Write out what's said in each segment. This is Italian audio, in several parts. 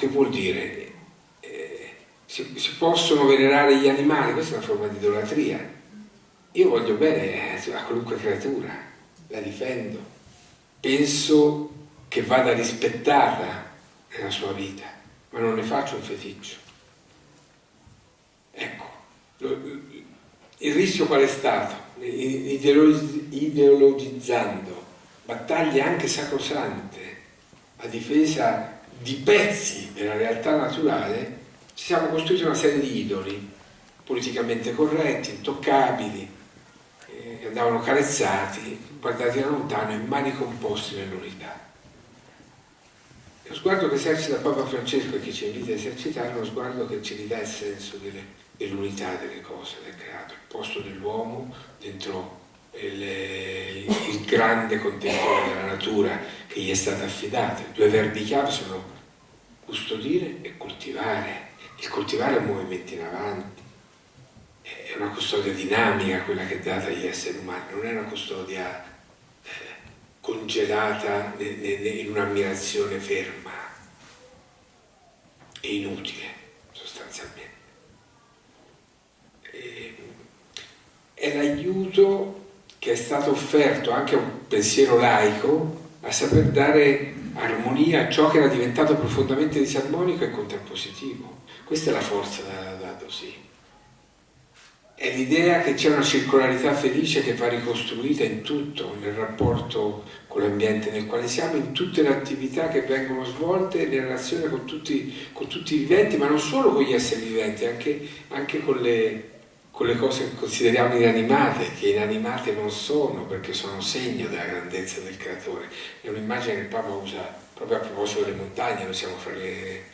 che vuol dire? Eh, si, si, possono venerare gli animali, questa è una forma di idolatria. Io voglio bene eh, a qualunque creatura, la difendo, penso che vada rispettata nella sua vita, ma non ne faccio un feticcio. Ecco, il rischio qual è stato? Ideologizzando battaglie anche sacrosante a difesa di pezzi della realtà naturale, ci siamo costruiti una serie di idoli politicamente corretti, intoccabili, eh, che andavano carezzati, guardati da lontano e manicomposti nell'unità. Lo sguardo che esercita Papa Francesco e che ci invita a esercitare è uno sguardo che ci ridà il senso dell'unità delle cose, del creato, il posto dell'uomo dentro il, il grande contenitore della natura che gli è stato affidato. I due verbi chiave sono custodire e coltivare. Il coltivare è un movimento in avanti, è una custodia dinamica quella che è data agli esseri umani, non è una custodia eh, congelata in un'ammirazione ferma e inutile sostanzialmente. È l'aiuto che è stato offerto anche a un pensiero laico a saper dare armonia a ciò che era diventato profondamente disarmonico e contrappositivo. Questa è la forza da, da Dosì. È l'idea che c'è una circolarità felice che va ricostruita in tutto, nel rapporto con l'ambiente nel quale siamo, in tutte le attività che vengono svolte, in relazione con tutti, con tutti i viventi, ma non solo con gli esseri viventi, anche, anche con le con le cose che consideriamo inanimate, che inanimate non sono perché sono segno della grandezza del creatore. È un'immagine che il Papa usa proprio a proposito delle montagne, noi siamo fra, le,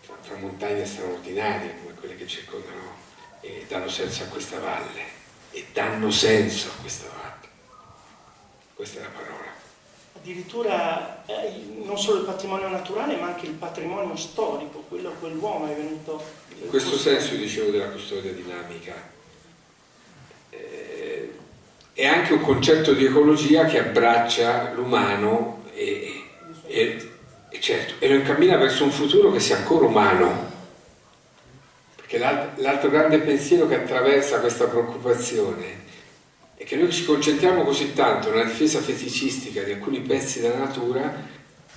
fra montagne straordinarie come quelle che circondano e danno senso a questa valle e danno senso a questa valle. Questa è la parola. Addirittura eh, non solo il patrimonio naturale ma anche il patrimonio storico, quello a cui l'uomo è venuto in questo senso dicevo della custodia dinamica. Eh, è anche un concetto di ecologia che abbraccia l'umano e, e, e, certo, e lo incammina verso un futuro che sia ancora umano. Perché l'altro grande pensiero che attraversa questa preoccupazione è che noi ci concentriamo così tanto nella difesa feticistica di alcuni pezzi della natura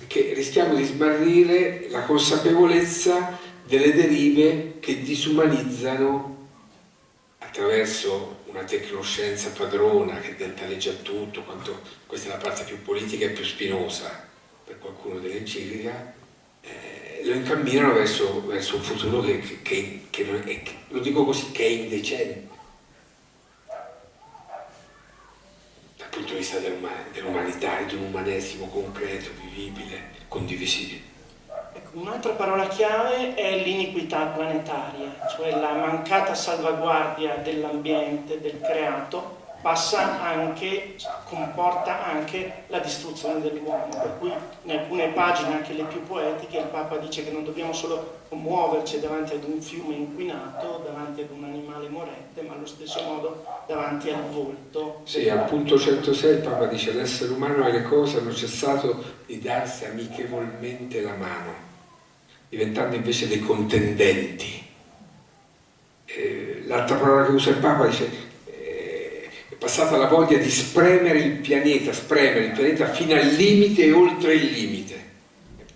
che rischiamo di smarrire la consapevolezza delle derive che disumanizzano attraverso una tecnoscienza padrona che dentaleggia tutto, quanto, questa è la parte più politica e più spinosa per qualcuno dell'enciclica, eh, lo incamminano verso, verso, un futuro che, che, che, è, lo dico così, che è indecente dal punto di vista dell'umanità, di un umanesimo concreto, vivibile, condivisibile. Un'altra parola chiave è l'iniquità planetaria, cioè la mancata salvaguardia dell'ambiente, del creato, passa anche, comporta anche la distruzione dell'uomo, per cui in alcune pagine, anche le più poetiche, il Papa dice che non dobbiamo solo muoverci davanti ad un fiume inquinato, davanti ad un animale morente, ma allo stesso modo davanti al volto. Sì, al punto 106 il Papa dice l'essere umano e le cose hanno cessato di darsi amichevolmente la mano diventando invece dei contendenti. Eh, L'altra parola che usa il Papa dice è passata la voglia di spremere il pianeta, spremere il pianeta fino al limite e oltre il limite.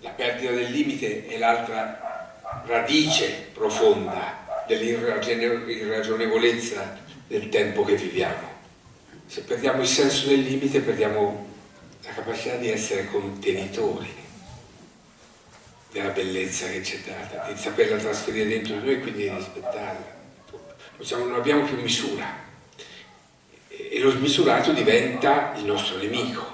La perdita del limite è l'altra radice profonda dell'irragionevolezza del tempo che viviamo. Se perdiamo il senso del limite perdiamo la capacità di essere contenitori della bellezza che ci è data, di saperla trasferire dentro di noi e quindi di rispettarla. Non abbiamo più misura e lo smisurato diventa il nostro nemico,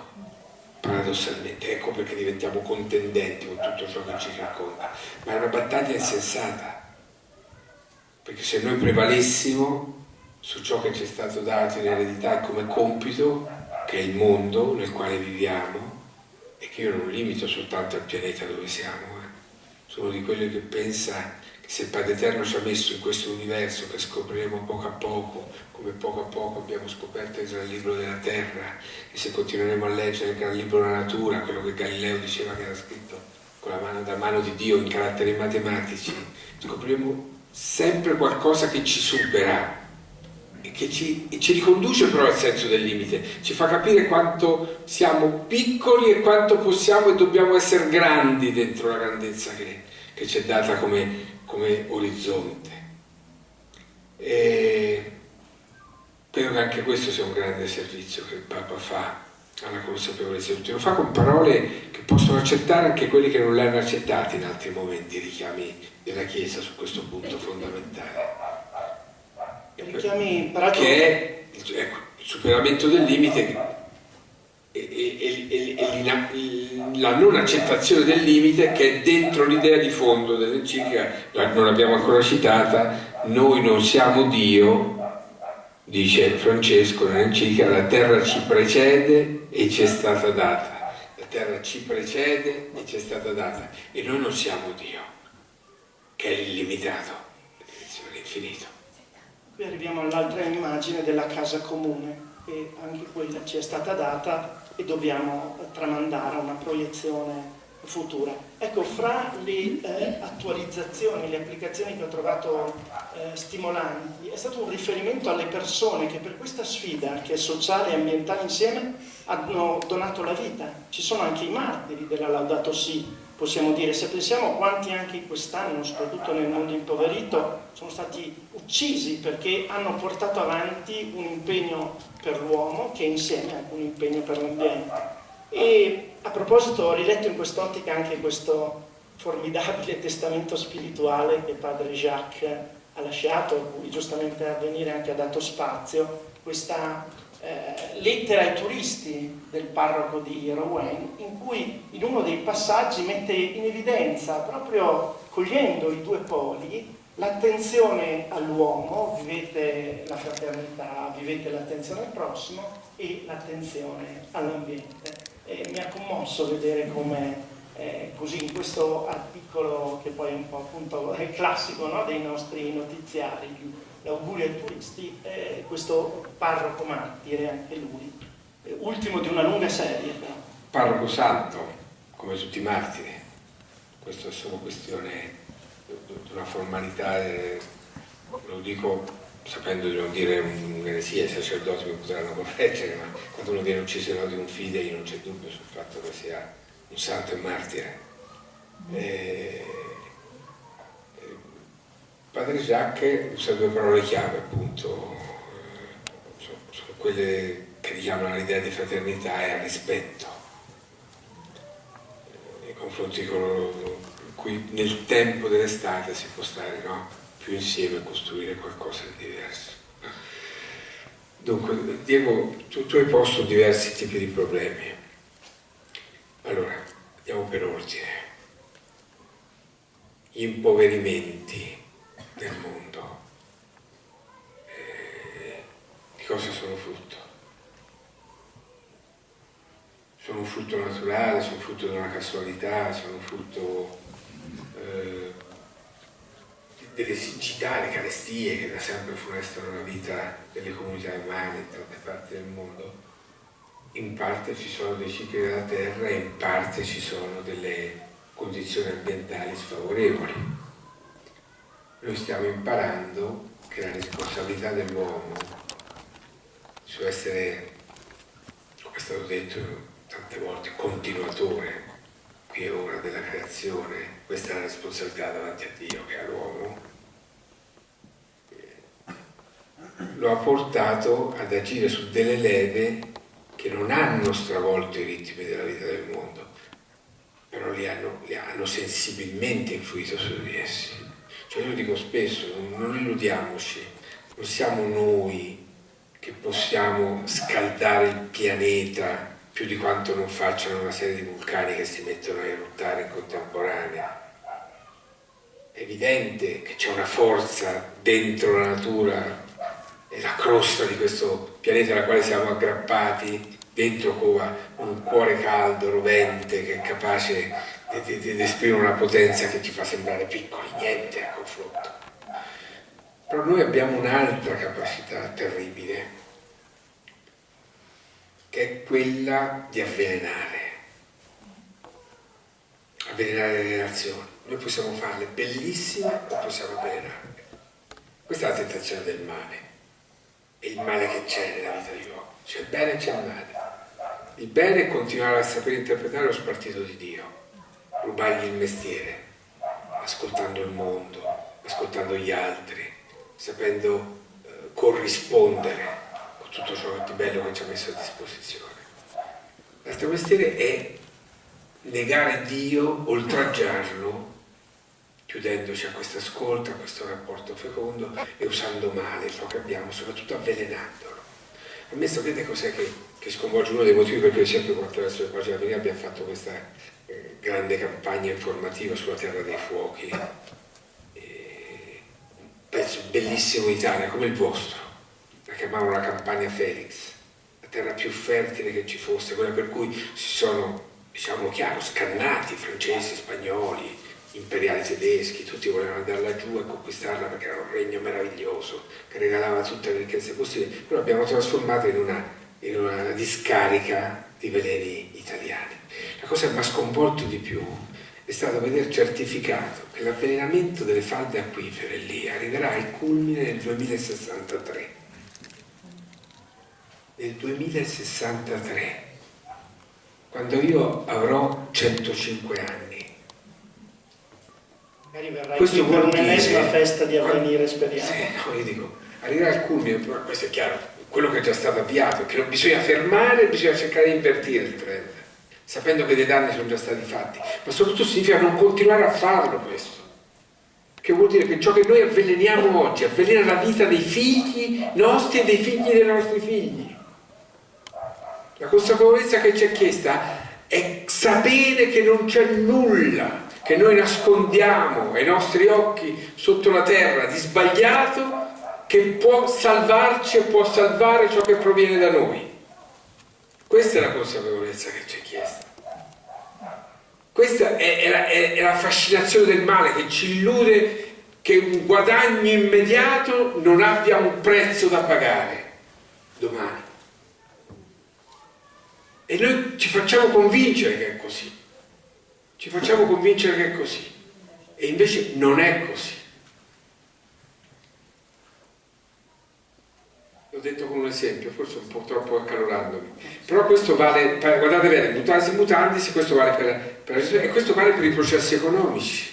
paradossalmente. Ecco perché diventiamo contendenti con tutto ciò che ci racconta. Ma è una battaglia insensata, perché se noi prevalessimo su ciò che ci è stato dato in eredità come compito, che è il mondo nel quale viviamo, e che io non limito soltanto al pianeta dove siamo, sono di quelli che pensa che se il Padre Eterno ci ha messo in questo universo che scopriremo poco a poco, come poco a poco abbiamo scoperto il gran libro della terra, e se continueremo a leggere il gran libro della natura, quello che Galileo diceva che era scritto con la mano, da mano di Dio in caratteri matematici, scopriremo sempre qualcosa che ci supera e che ci, e ci riconduce però al senso del limite, ci fa capire quanto siamo piccoli e quanto possiamo e dobbiamo essere grandi dentro la grandezza che, che ci è data come, come orizzonte. E credo che anche questo sia un grande servizio che il Papa fa alla consapevolezza di tutti. Lo fa con parole che possono accettare anche quelli che non le hanno accettate in altri momenti, richiami della Chiesa su questo punto fondamentale. Richiami, peraltro... Che è ecco, il superamento del limite e, e, e, e, la non accettazione del limite che è dentro l'idea di fondo dell'enciclica, non l'abbiamo ancora citata, noi non siamo Dio, dice Francesco nell'enciclica, la terra ci precede e ci è stata data. La terra ci precede e ci è stata data. E noi non siamo Dio, che è illimitato, l'infinito. Qui arriviamo all'altra immagine della casa comune, e anche quella ci è stata data e dobbiamo tramandare una proiezione futura. Ecco, fra le eh, attualizzazioni, le applicazioni che ho trovato eh, stimolanti, è stato un riferimento alle persone che per questa sfida, che è sociale e ambientale insieme, hanno donato la vita. Ci sono anche i martiri della Laudato Si, possiamo dire. Se pensiamo quanti anche quest'anno, soprattutto nel mondo impoverito, sono stati uccisi perché hanno portato avanti un impegno per l'uomo che insieme anche un impegno per l'ambiente. E a proposito ho riletto in quest'ottica anche questo formidabile testamento spirituale che padre Jacques ha lasciato, a cui giustamente a venire anche ha dato spazio, questa eh, lettera ai turisti del parroco di Rouen, in cui in uno dei passaggi mette in evidenza, proprio cogliendo i due poli, l'attenzione all'uomo, vivete la fraternità, vivete l'attenzione al prossimo e l'attenzione all'ambiente e mi ha commosso vedere come eh, così in questo articolo che poi è un po' appunto è classico no, dei nostri notiziari, l'augurio ai turisti, eh, questo parroco martire anche lui, eh, ultimo di una lunga serie però. Parroco santo, come tutti i martiri, questo è solo questione di una formalità, eh, lo dico sapendo di non dire un'eresia, i sacerdoti mi potranno correggere, ma quando uno viene ucciso odio un fidei non c'è dubbio sul fatto che sia un santo e martire. E... Padre Jacques usa due parole chiave appunto, sono, sono quelle che richiamano l'idea di fraternità e al rispetto nei confronti di coloro cui nel tempo dell'estate si può stare, no? Più insieme a costruire qualcosa di diverso. Dunque, Diego, tu, tu hai posto diversi tipi di problemi. Allora, andiamo per ordine. Gli impoverimenti del mondo. Eh, di cosa sono frutto? Sono un frutto naturale, sono frutto di una casualità, sono frutto eh, delle siccità, le carestie che da sempre funestano la vita delle comunità umane in tante parti del mondo, in parte ci sono dei cicli della terra e in parte ci sono delle condizioni ambientali sfavorevoli. Noi stiamo imparando che la responsabilità dell'uomo su essere, come è stato detto tante volte, continuatore qui e ora della creazione, questa è la responsabilità davanti a Dio che ha l'uomo, lo ha portato ad agire su delle leve che non hanno stravolto i ritmi della vita del mondo, però li hanno, li hanno sensibilmente influito su di essi. Cioè io dico spesso, non, illudiamoci, non siamo noi che possiamo scaldare il pianeta più di quanto non facciano una serie di vulcani che si mettono a eruttare in contemporanea. È evidente che c'è una forza dentro la natura è la crosta di questo pianeta alla quale siamo aggrappati, dentro cova un cuore caldo, rovente, che è capace di, di, di esprimere una potenza che ci fa sembrare piccoli, niente a confronto. Però noi abbiamo un'altra capacità terribile, che è quella di avvelenare. avvelenare le relazioni. Noi possiamo farle bellissime o possiamo avvelenarle. Questa è la tentazione del male. Il male che c'è nella vita di uomo. C'è il bene e c'è il male. Il bene è continuare a sapere interpretare lo spartito di Dio, rubargli il mestiere, ascoltando il mondo, ascoltando gli altri, sapendo eh, corrispondere con tutto ciò di bello che ci ha messo a disposizione. L'altro mestiere è negare Dio, oltraggiarlo, chiudendoci a questo ascolto, a questo rapporto fecondo e usando male ciò che abbiamo, soprattutto avvelenandolo. A me sapete cos'è che, che, sconvolge uno dei motivi per cui sempre attraverso le pagine avvenire abbiamo fatto questa eh, grande campagna informativa sulla Terra dei Fuochi, eh, un pezzo bellissimo d'Italia come il vostro, la chiamavano la campagna Felix, la terra più fertile che ci fosse, quella per cui si sono diciamo chiaro, scannati, francesi, spagnoli, imperiali tedeschi, tutti volevano andare laggiù e conquistarla perché era un regno meraviglioso che regalava tutte le ricchezze possibili, però l'abbiamo trasformata in una, in una discarica di veleni italiani. La cosa che mi ha sconvolto di più è stato vedere certificato che l'avvelenamento delle falde acquifere lì arriverà al culmine nel 2063. Nel 2063 quando io avrò 105 anni. Magari verrai Questo per un'ennesima festa di avvenire, speriamo. Sì, no, io dico, arriverà al culmine, questo è chiaro, quello che è già stato avviato, che non bisogna fermare, bisogna cercare di invertire il trend, sapendo che dei danni sono già stati fatti, ma soprattutto significa non continuare a farlo questo. Che vuol dire che ciò che noi avveleniamo oggi avvelena la vita dei figli nostri e dei figli dei nostri figli. La consapevolezza che ci è chiesta è sapere che non c'è nulla che noi nascondiamo ai nostri occhi sotto la terra di sbagliato che può salvarci e può salvare ciò che proviene da noi. Questa è la consapevolezza che ci è chiesta. Questa è, è, è, è la fascinazione del male che ci illude che un guadagno immediato non abbia un prezzo da pagare domani. E noi ci facciamo convincere che è così. Ci facciamo convincere che è così. E invece non è così. L'ho detto con un esempio, forse un po' troppo accalorandomi. Però questo vale, per, guardate bene, mutanti mutandisi, questo vale per, per, e questo vale per i processi economici.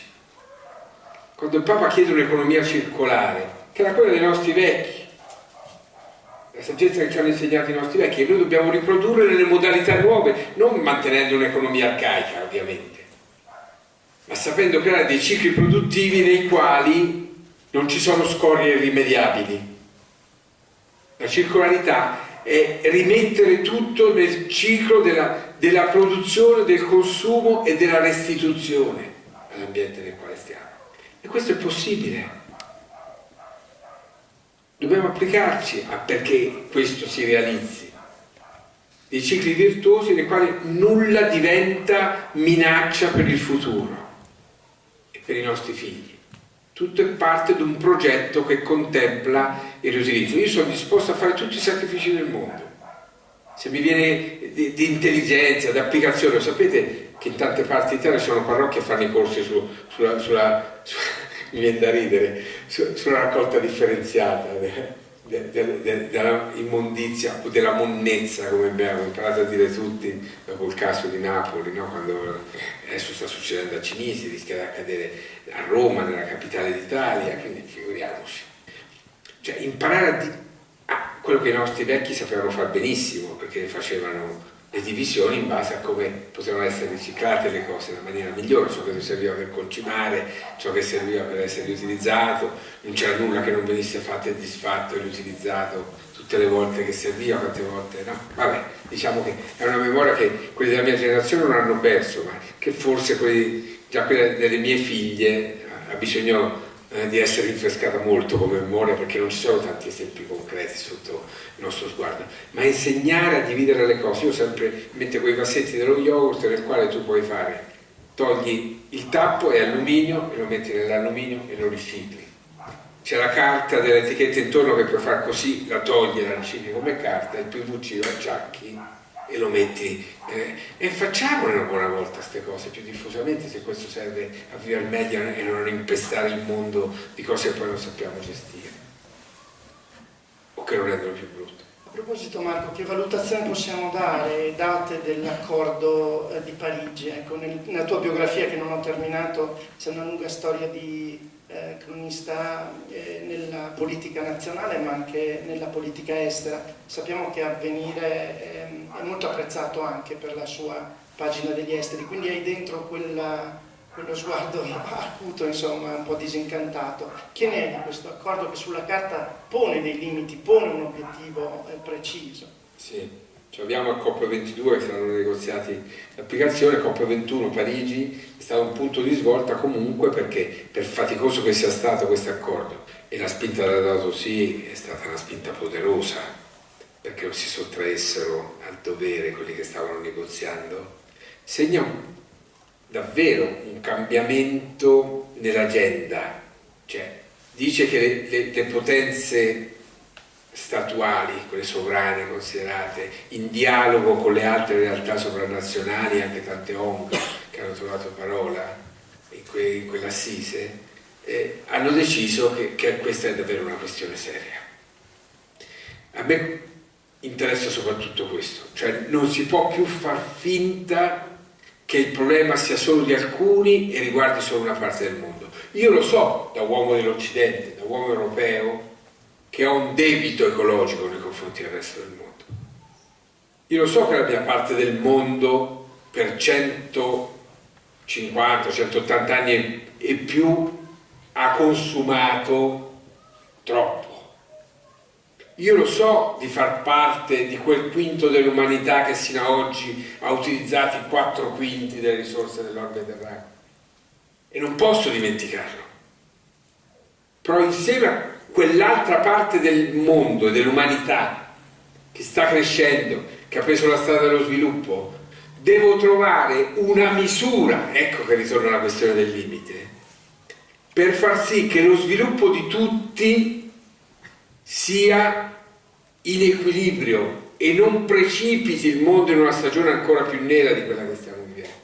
Quando il Papa chiede un'economia circolare, che era quella dei nostri vecchi, la saggezza che ci hanno insegnato i nostri vecchi e noi dobbiamo riprodurre nelle modalità nuove, non mantenendo un'economia arcaica ovviamente, ma sapendo creare dei cicli produttivi nei quali non ci sono scorie irrimediabili. La circolarità è rimettere tutto nel ciclo della, della produzione, del consumo e della restituzione all'ambiente nel quale stiamo. E questo è possibile Dobbiamo applicarci a perché questo si realizzi. Dei cicli virtuosi nei quali nulla diventa minaccia per il futuro per i nostri figli. Tutto è parte di un progetto che contempla il riutilizzo. Io sono disposto a fare tutti i sacrifici del mondo. Se mi viene di, di intelligenza, di applicazione, sapete che in tante parti d'Italia ci sono parrocchie a fare i corsi su, sulla, sulla, sulla mi viene da ridere, su, sulla raccolta differenziata de, de, de, della immondizia o della monnezza, come abbiamo imparato a dire tutti dopo il caso di Napoli, no? quando adesso sta succedendo a Cinisi, rischia di accadere a Roma, nella capitale d'Italia, quindi figuriamoci. Cioè imparare a, di, a quello che i nostri vecchi sapevano fare benissimo, perché facevano le divisioni in base a come potevano essere riciclate le cose nella maniera migliore, ciò che serviva per concimare, ciò che serviva per essere riutilizzato, non c'era nulla che non venisse fatto e disfatto e riutilizzato tutte le volte che serviva, quante volte no? Vabbè, diciamo che è una memoria che quelli della mia generazione non hanno perso, ma che forse quelli, già quelle delle mie figlie ha bisogno eh, di essere rinfrescata molto come memoria perché non ci sono tanti esempi concreti sotto il nostro sguardo, ma insegnare a dividere le cose. Io sempre metto quei vassetti dello yogurt nel quale tu puoi fare, togli il tappo e alluminio e lo metti nell'alluminio e lo ricicli. C'è la carta dell'etichetta intorno che puoi fare così, la togli e la ricicli come carta, il PVC lo acciacchi e lo metti eh, e facciamole una buona volta queste cose più diffusamente se questo serve a vivere meglio e non impestare il mondo di cose che poi non sappiamo gestire o che lo rendono più brutto. A proposito Marco, che valutazione possiamo dare, date dell'accordo eh, di Parigi? Ecco, nel, nella tua biografia che non ho terminato c'è una lunga storia di eh, cronista eh, nella politica nazionale ma anche nella politica estera. Sappiamo che Avvenire ehm, è molto apprezzato anche per la sua pagina degli esteri, quindi hai dentro quella, quello sguardo acuto, insomma, un po' disincantato. Che ne è di questo accordo che sulla carta pone dei limiti, pone un obiettivo eh, preciso? Sì. Cioè abbiamo il COP22 che saranno negoziati l'applicazione, COP21 Parigi stato un punto di svolta comunque perché per faticoso che sia stato questo accordo e la spinta della dato sì è stata una spinta poderosa perché non si sottraessero al dovere quelli che stavano negoziando, segna davvero un cambiamento nell'agenda, cioè dice che le, le, le potenze statuali, quelle sovrane considerate, in dialogo con le altre realtà sovranazionali, anche tante ONG che hanno trovato parola in, que, in quell'assise, eh, hanno deciso che, che questa è davvero una questione seria. A me interessa soprattutto questo, cioè non si può più far finta che il problema sia solo di alcuni e riguardi solo una parte del mondo. Io lo so da uomo dell'Occidente, da uomo europeo, che ho un debito ecologico nei confronti del resto del mondo. Io lo so che la mia parte del mondo per 150, 180 anni e più ha consumato troppo. Io lo so di far parte di quel quinto dell'umanità che sino ad oggi ha utilizzato i quattro quinti delle risorse dell'orbe Mediterraneo e non posso dimenticarlo. Però insieme a quell'altra parte del mondo e dell'umanità che sta crescendo, che ha preso la strada dello sviluppo, devo trovare una misura, ecco che ritorna la questione del limite, per far sì che lo sviluppo di tutti sia in equilibrio e non precipiti il mondo in una stagione ancora più nera di quella che stiamo vivendo.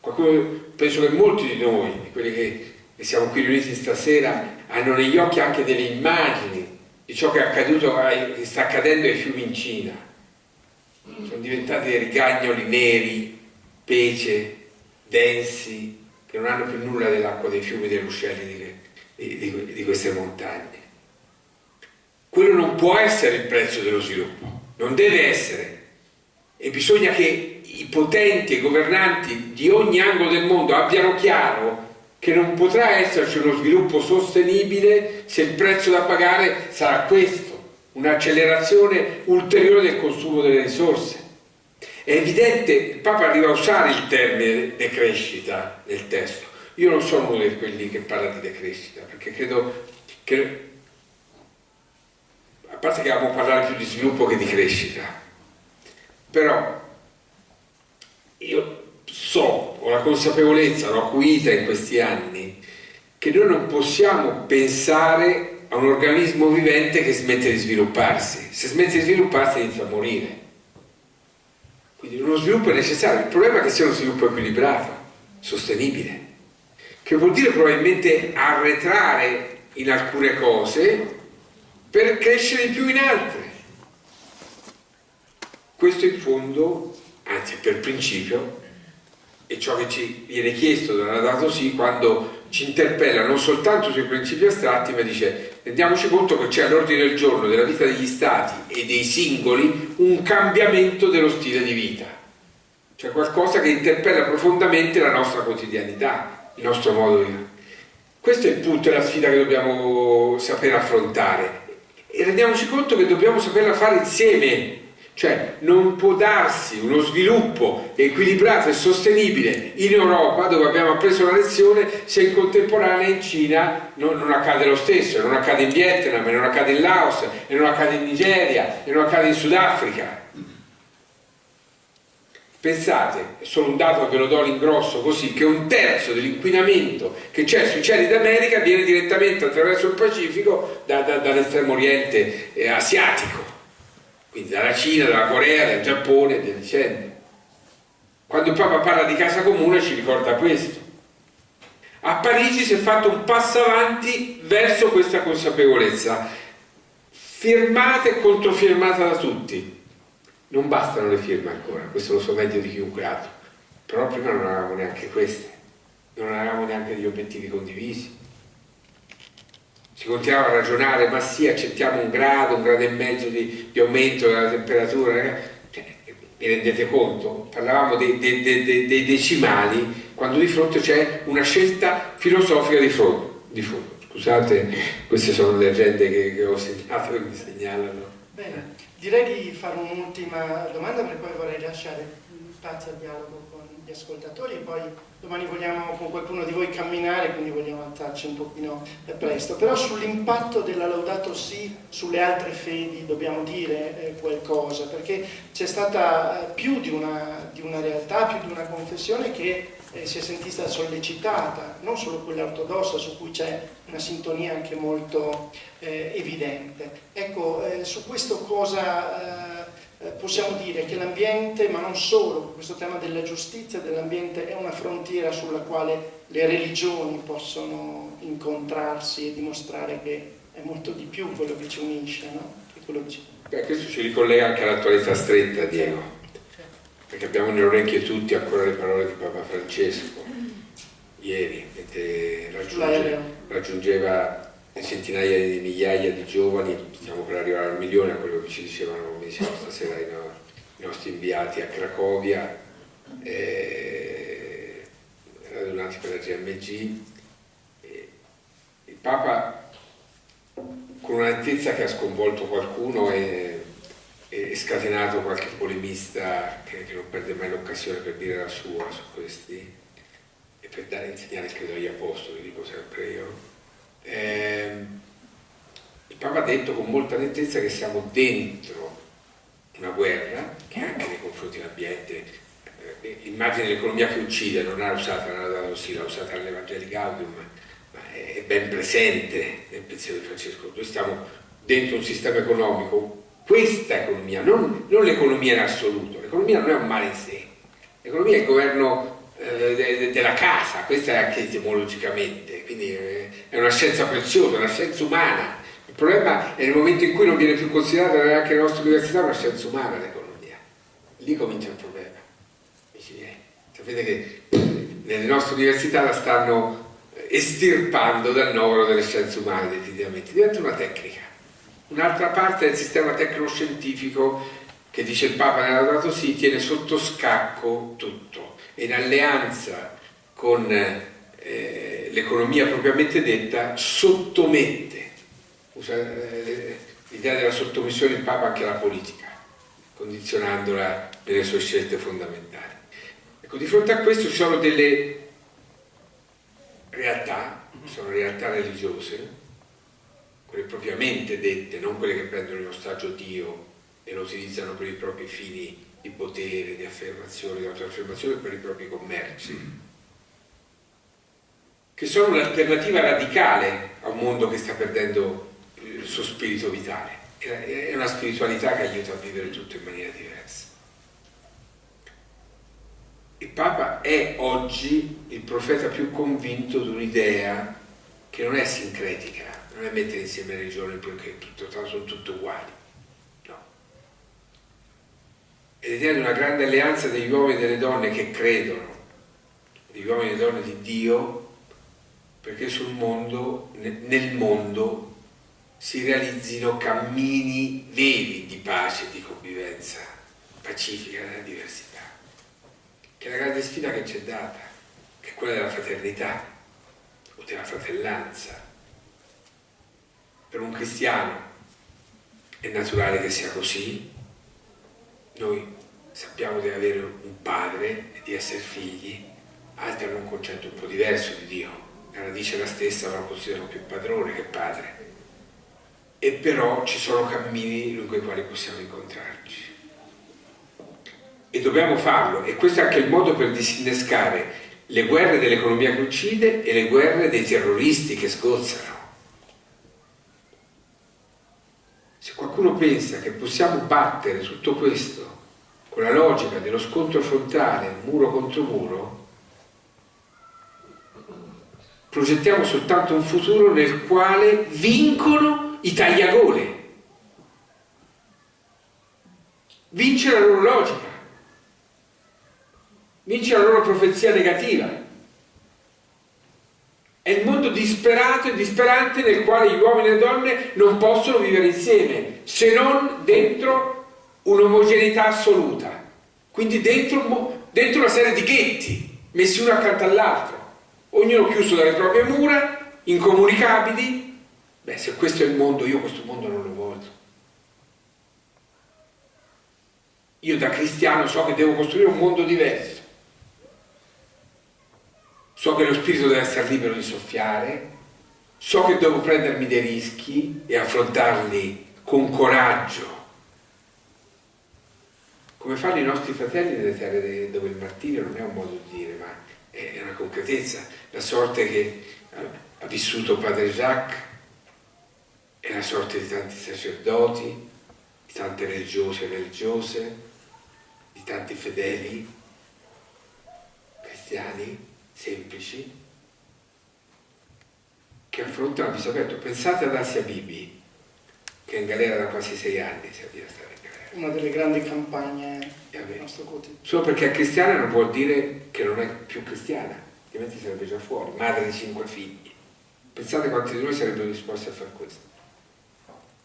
Qualcuno, penso che molti di noi, di quelli che siamo qui riuniti stasera, hanno negli occhi anche delle immagini di ciò che accaduto, che sta accadendo ai fiumi in Cina. Sono diventati dei rigagnoli neri, pece, densi, che non hanno più nulla dell'acqua dei fiumi, dei ruscelli di, di, di queste montagne. Quello non può essere il prezzo dello sviluppo, non deve essere. E bisogna che i potenti e i governanti di ogni angolo del mondo abbiano chiaro che non potrà esserci uno sviluppo sostenibile se il prezzo da pagare sarà questo, un'accelerazione ulteriore del consumo delle risorse. È evidente, il Papa arriva a usare il termine decrescita nel testo. Io non sono uno di quelli che parla di decrescita, perché credo che, a parte che dobbiamo parlare più di sviluppo che di crescita, però io so, ho la consapevolezza, l'ho acuita in questi anni, che noi non possiamo pensare a un organismo vivente che smette di svilupparsi. Se smette di svilupparsi inizia a morire. Quindi uno sviluppo è necessario, il problema è che sia uno sviluppo equilibrato, sostenibile, che vuol dire probabilmente arretrare in alcune cose per crescere di più in altre. Questo in fondo, anzi per principio, e ciò che ci viene chiesto dalla dato sì quando ci interpella non soltanto sui principi astratti ma dice rendiamoci conto che c'è all'ordine del giorno della vita degli stati e dei singoli un cambiamento dello stile di vita. Cioè qualcosa che interpella profondamente la nostra quotidianità il nostro modo di vivere. Questo è il punto e la sfida che dobbiamo sapere affrontare. E rendiamoci conto che dobbiamo saperla fare insieme cioè non può darsi uno sviluppo equilibrato e sostenibile in Europa dove abbiamo appreso la lezione se in contemporanea in Cina non, non accade lo stesso, non accade in Vietnam, non accade in Laos, non accade in Nigeria, non accade in Sudafrica. Pensate, è solo un dato che ve lo do all'ingrosso così, che un terzo dell'inquinamento che c'è sui cieli d'America viene direttamente attraverso il Pacifico da, da, dall'estremo oriente eh, asiatico quindi dalla Cina, dalla Corea, dal Giappone e via dicendo. Quando Papa parla di casa comune ci ricorda questo. A Parigi si è fatto un passo avanti verso questa consapevolezza, firmata e controfirmata da tutti. Non bastano le firme ancora, questo lo so meglio di chiunque altro, però prima non avevamo neanche queste, non avevamo neanche degli obiettivi condivisi. Si continuava a ragionare, ma sì, accettiamo un grado, un grado e mezzo di, di aumento della temperatura, cioè, vi rendete conto? Parlavamo dei, dei, dei, dei decimali quando di fronte c'è una scelta filosofica di fondo. Di fondo. Scusate, queste sono le agende che, che ho segnato e mi segnalano. Bene, direi di fare un'ultima domanda perché poi vorrei lasciare spazio al dialogo con gli ascoltatori e poi domani vogliamo con qualcuno di voi camminare, quindi vogliamo alzarci un pochino presto. Però sull'impatto della Laudato Si sulle altre fedi dobbiamo dire eh, qualcosa, perché c'è stata eh, più di una, di una realtà, più di una confessione che eh, si è sentita sollecitata, non solo quella ortodossa su cui c'è una sintonia anche molto evidente. Ecco, su questo cosa eh, possiamo dire? Che l'ambiente, ma non solo, questo tema della giustizia dell'ambiente è una frontiera sulla quale le religioni possono incontrarsi e dimostrare che è molto di più quello che ci unisce, no? Che ci... Beh, questo ci ricollega anche all'attualità stretta, Diego perché abbiamo nelle orecchie tutti ancora le parole di Papa Francesco ieri, mentre raggiunge, raggiungeva centinaia di migliaia di giovani, stiamo per arrivare al milione, a quello che ci dicevano mi stasera i, no, i, nostri inviati a Cracovia, eh, radunati per la GMG. Eh, il Papa, con un'altezza che ha sconvolto qualcuno, e e scatenato qualche polemista che, che non perde mai l'occasione per dire la sua su questi e per dare insegnare credo agli apostoli, dico sempre io. Eh, il Papa ha detto con molta nettezza che siamo dentro una guerra che anche nei confronti dell'ambiente eh, immagine l'economia che uccide non l'ha usata la sì, l'ha usata all'Evangeli Gaudium ma è ben presente nel pensiero di Francesco. Noi stiamo dentro un sistema economico questa economia, non, non l'economia in assoluto, l'economia non è un male in sé, l'economia è il governo eh, de, della casa, questa è anche etimologicamente, quindi eh, è una scienza preziosa, una scienza umana. Il problema è nel momento in cui non viene più considerata neanche nelle nostre università una scienza umana l'economia. Lì comincia il problema, miei. Sapete che nelle nostre università la stanno estirpando dal novero delle scienze umane definitivamente, diventa una tecnica Un'altra parte del sistema tecnoscientifico che dice il Papa nella Laudato Si tiene sotto scacco tutto in alleanza con eh, l'economia propriamente detta sottomette, usa eh, l'idea della sottomissione del Papa anche alla politica, condizionandola nelle sue scelte fondamentali. Ecco, di fronte a questo ci sono delle realtà, sono realtà religiose, quelle propriamente dette, non quelle che prendono in ostaggio Dio e lo utilizzano per i propri fini di potere, di affermazione, di autoaffermazione, per i propri commerci, che sono un'alternativa radicale a un mondo che sta perdendo il suo spirito vitale. È una spiritualità che aiuta a vivere tutto in maniera diversa. Il Papa è oggi il profeta più convinto di un'idea che non è sincretica, non è mettere insieme religioni perché tutto, sono tutte uguali, no. È l'idea di una grande alleanza degli uomini e delle donne che credono, degli uomini e delle donne di Dio, perché sul mondo, nel mondo si realizzino cammini veri di pace e di convivenza pacifica nella diversità, che è la grande sfida che ci è data, che è quella della fraternità o della fratellanza per un cristiano è naturale che sia così. Noi sappiamo di avere un padre e di essere figli, altri hanno un concetto un po' diverso di Dio, la radice è la stessa, ma lo considerano più padrone che padre. E però ci sono cammini lungo i quali possiamo incontrarci. E dobbiamo farlo, e questo è anche il modo per disinnescare le guerre dell'economia che uccide e le guerre dei terroristi che sgozzano. Qualcuno pensa che possiamo battere tutto questo con la logica dello scontro frontale, muro contro muro, progettiamo soltanto un futuro nel quale vincono i tagliagole. Vince la loro logica, vince la loro profezia negativa. È il mondo disperato e disperante nel quale gli uomini e le donne non possono vivere insieme, se non dentro un'omogeneità assoluta. Quindi dentro, dentro una serie di ghetti, messi uno accanto all'altro ognuno chiuso dalle proprie mura, incomunicabili. Beh, se questo è il mondo, io questo mondo non lo voglio. Io da cristiano so che devo costruire un mondo diverso. So che lo spirito deve essere libero di soffiare, so che devo prendermi dei rischi e affrontarli con coraggio, come fanno i nostri fratelli nelle terre dove il martirio non è un modo di dire, ma è una concretezza, la sorte che ha vissuto padre Jacques è la sorte di tanti sacerdoti, di tante religiose e religiose, di tanti fedeli, cristiani, semplici, che affrontano il aperto. Pensate ad Asia Bibi, che è in galera da quasi sei anni, si avvia stare in galera. Una delle grandi campagne del nostro quotidiano. Solo perché è cristiana non vuol dire che non è più cristiana, altrimenti sarebbe già fuori, madre di cinque figli. Pensate quanti di noi sarebbero disposti a fare questo.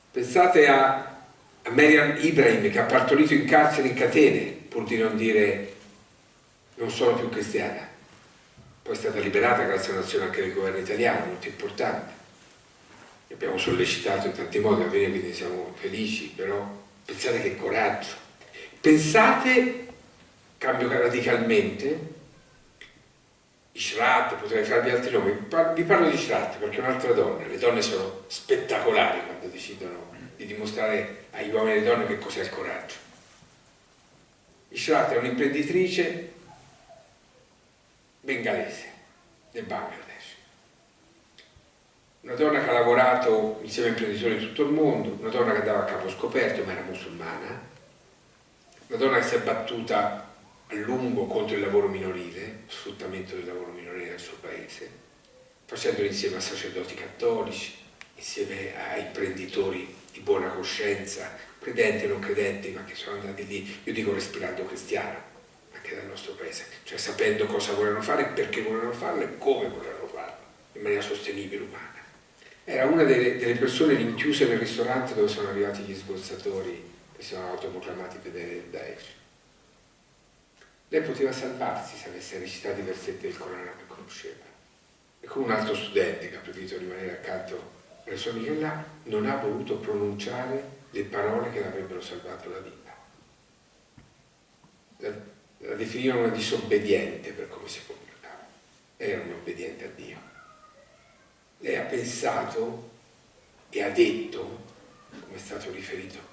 Pensate a, a Miriam Ibrahim che ha partorito in carcere in catene, pur di non dire non sono più cristiana. Poi è stata liberata grazie all'azione anche del governo italiano, molto importante. Abbiamo sollecitato in tanti modi a venire, quindi siamo felici, però pensate che coraggio Pensate, cambio radicalmente, Ishrat, potrei farvi altri nomi, vi parlo di Ishrat perché è un'altra donna, le donne sono spettacolari quando decidono di dimostrare agli uomini e alle donne che cos'è il coraggio. Ishrat è un'imprenditrice bengalese del Bangladesh, una donna che ha lavorato insieme a imprenditori di tutto il mondo, una donna che andava a capo scoperto ma era musulmana, una donna che si è battuta a lungo contro il lavoro minorile, sfruttamento del lavoro minorile nel suo paese, facendolo insieme a sacerdoti cattolici, insieme a imprenditori di buona coscienza, credenti e non credenti, ma che sono andati lì, io dico respirando cristiano, anche dal nostro paese, cioè sapendo cosa volevano fare, perché volevano farlo e come volevano farlo, in maniera sostenibile, umana. Era una delle, delle persone rinchiuse nel ristorante dove sono arrivati gli sborsatori che si sono autoproclamati fedeli del Daesh. Lei poteva salvarsi se avesse recitato i versetti del Corano che conosceva. E come un altro studente che ha preferito rimanere accanto sue amiche là, non ha voluto pronunciare le parole che l'avrebbero salvato la vita. La, la definivano disobbediente per come si comportava. Era un obbediente a Dio. Lei ha pensato e ha detto, come è stato riferito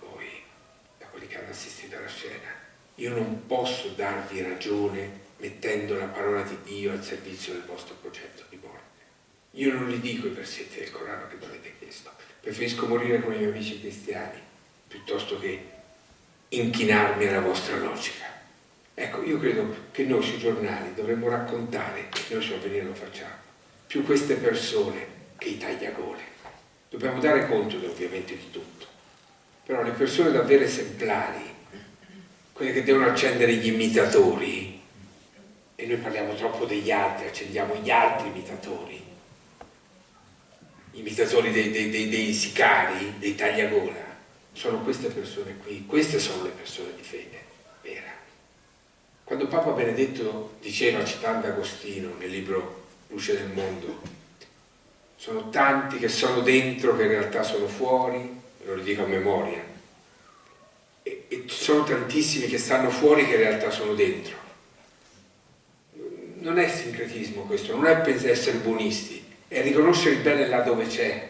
quelli che hanno assistito alla scena. Io non posso darvi ragione mettendo la parola di Dio al servizio del vostro progetto di morte. Io non li dico i versetti del Corano che mi avete chiesto. Preferisco morire con i miei amici cristiani piuttosto che inchinarmi alla vostra logica. Ecco, io credo che noi sui giornali dovremmo raccontare, noi su Avvenire lo facciamo, più queste persone che i tagliagole. Dobbiamo dare conto ovviamente di tutto però le persone davvero esemplari, quelle che devono accendere gli imitatori, e noi parliamo troppo degli altri, accendiamo gli altri imitatori, imitatori dei, dei, dei, dei sicari, dei tagliagola, sono queste persone qui, queste sono le persone di fede vera. Quando Papa Benedetto diceva, citando Agostino nel libro Luce del Mondo, sono tanti che sono dentro che in realtà sono fuori, lo ridico a memoria, e, e sono tantissimi che stanno fuori che in realtà sono dentro. Non è sincretismo questo, non è essere buonisti, è riconoscere il bene là dove c'è